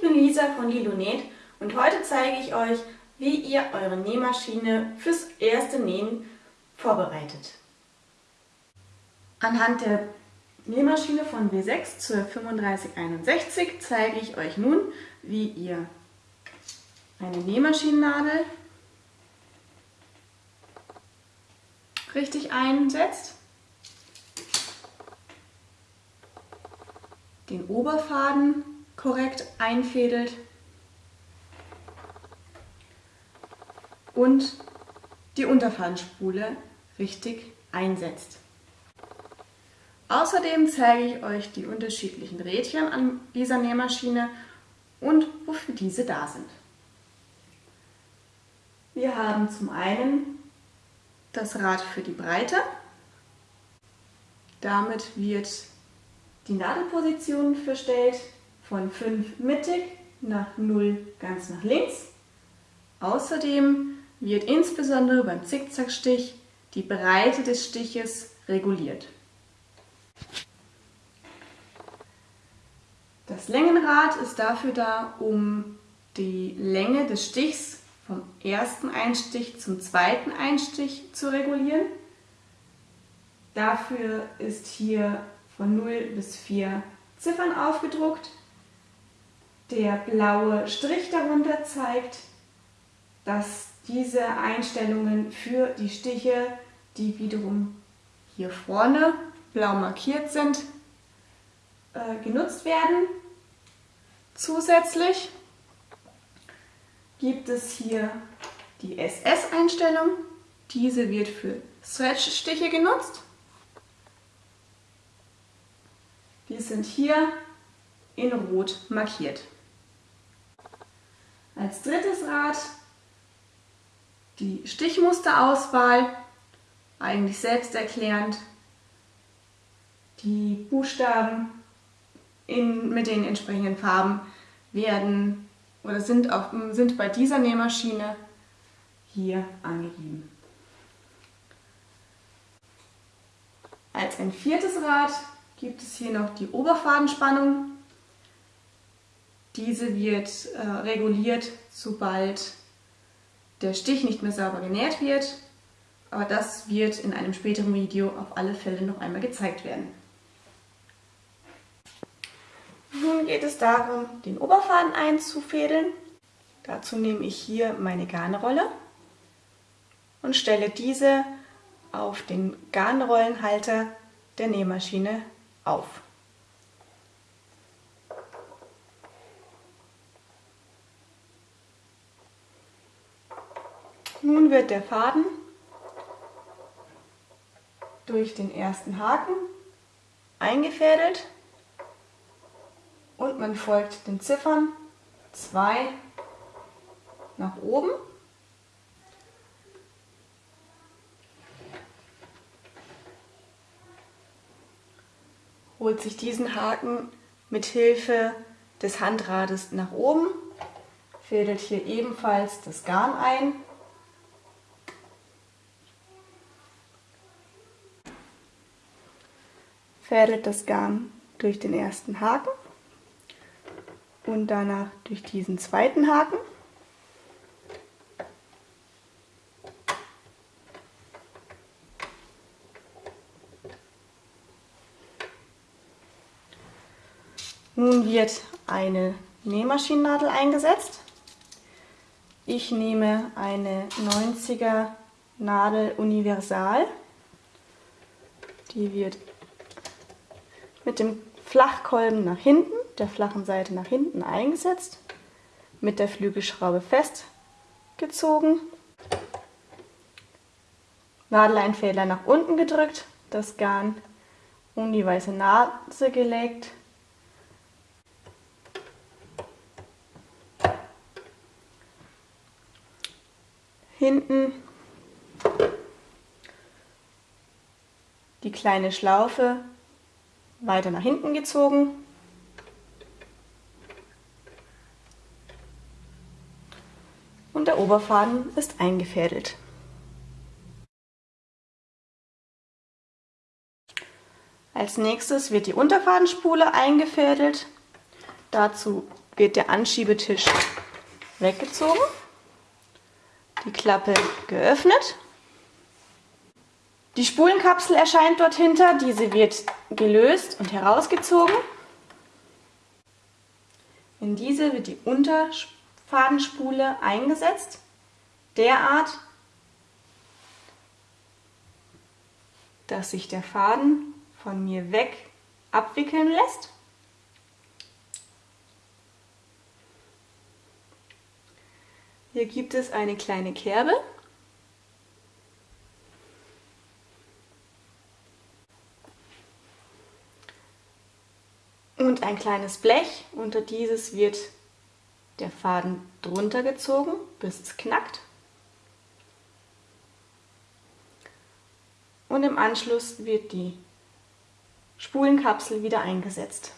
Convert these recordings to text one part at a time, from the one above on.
Ich bin Lisa von Lilonet und heute zeige ich euch, wie ihr eure Nähmaschine fürs erste Nähen vorbereitet. Anhand der Nähmaschine von W6 zur 3561 zeige ich euch nun, wie ihr eine Nähmaschinennadel richtig einsetzt, den Oberfaden korrekt einfädelt und die Unterfadenspule richtig einsetzt. Außerdem zeige ich euch die unterschiedlichen Rädchen an dieser Nähmaschine und wofür diese da sind. Wir haben zum einen das Rad für die Breite. Damit wird die Nadelposition verstellt von 5 mittig nach 0 ganz nach links. Außerdem wird insbesondere beim Zickzackstich die Breite des Stiches reguliert. Das Längenrad ist dafür da, um die Länge des Stichs vom ersten Einstich zum zweiten Einstich zu regulieren. Dafür ist hier von 0 bis 4 Ziffern aufgedruckt. Der blaue Strich darunter zeigt, dass diese Einstellungen für die Stiche, die wiederum hier vorne blau markiert sind, äh, genutzt werden. Zusätzlich gibt es hier die SS-Einstellung. Diese wird für Stretch-Stiche genutzt. Die sind hier in Rot markiert. Als drittes Rad die Stichmusterauswahl, eigentlich selbsterklärend. Die Buchstaben in, mit den entsprechenden Farben werden oder sind, auf, sind bei dieser Nähmaschine hier angegeben. Als ein viertes Rad gibt es hier noch die Oberfadenspannung. Diese wird äh, reguliert, sobald der Stich nicht mehr sauber genäht wird, aber das wird in einem späteren Video auf alle Fälle noch einmal gezeigt werden. Nun geht es darum, den Oberfaden einzufädeln. Dazu nehme ich hier meine Garnrolle und stelle diese auf den Garnrollenhalter der Nähmaschine auf. Nun wird der Faden durch den ersten Haken eingefädelt und man folgt den Ziffern 2 nach oben. Holt sich diesen Haken mit Hilfe des Handrades nach oben, fädelt hier ebenfalls das Garn ein fädelt das Garn durch den ersten Haken und danach durch diesen zweiten Haken. Nun wird eine Nähmaschinennadel eingesetzt. Ich nehme eine 90er Nadel Universal. Die wird mit dem Flachkolben nach hinten der flachen Seite nach hinten eingesetzt, mit der Flügelschraube festgezogen, Nadeleinfädler nach unten gedrückt, das Garn um die weiße Nase gelegt, hinten die kleine Schlaufe weiter nach hinten gezogen und der Oberfaden ist eingefädelt. Als nächstes wird die Unterfadenspule eingefädelt. Dazu wird der Anschiebetisch weggezogen, die Klappe geöffnet. Die Spulenkapsel erscheint dort hinter, diese wird gelöst und herausgezogen. In diese wird die Unterfadenspule eingesetzt, derart, dass sich der Faden von mir weg abwickeln lässt. Hier gibt es eine kleine Kerbe. Und ein kleines Blech. Unter dieses wird der Faden drunter gezogen, bis es knackt. Und im Anschluss wird die Spulenkapsel wieder eingesetzt.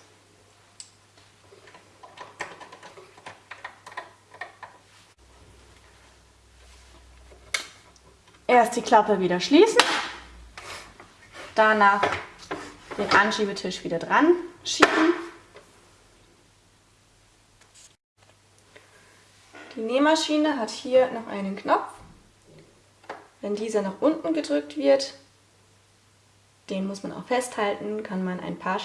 Erst die Klappe wieder schließen, danach den Anschiebetisch wieder dran schieben. Die Nähmaschine hat hier noch einen Knopf. Wenn dieser nach unten gedrückt wird, den muss man auch festhalten, kann man ein paar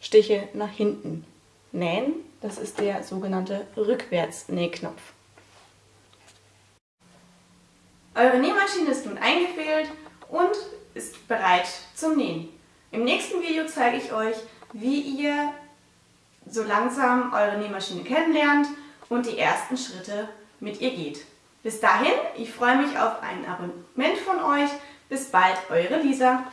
Stiche nach hinten nähen. Das ist der sogenannte Rückwärtsnähknopf. Eure Nähmaschine ist nun eingefädelt und ist bereit zum Nähen. Im nächsten Video zeige ich euch, wie ihr so langsam eure Nähmaschine kennenlernt und die ersten Schritte mit ihr geht. Bis dahin, ich freue mich auf ein Abonnement von euch. Bis bald, eure Lisa.